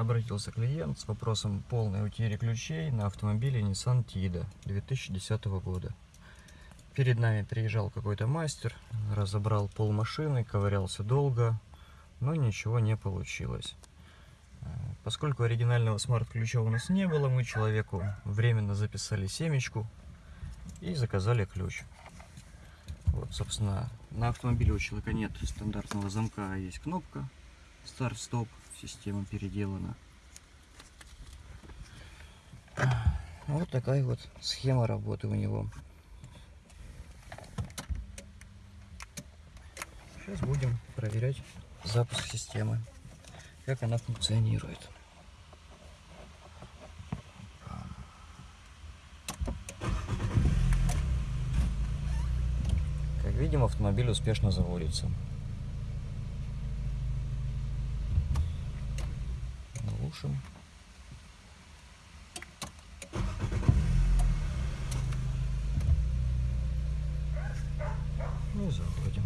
Обратился клиент с вопросом полной утери ключей на автомобиле Nissan Tiida 2010 года. Перед нами приезжал какой-то мастер, разобрал пол машины, ковырялся долго, но ничего не получилось. Э, Поскольку оригинального смарт-ключа у нас не было, мы человеку временно записали семечку и заказали ключ. Вот, собственно, на автомобиле у человека нет стандартного замка, а есть кнопка старт-стоп, система переделана. Вот такая вот схема работы у него. Сейчас будем проверять запуск системы, как она функционирует. Как видим, автомобиль успешно заводится. Глушим. Ну и заводим.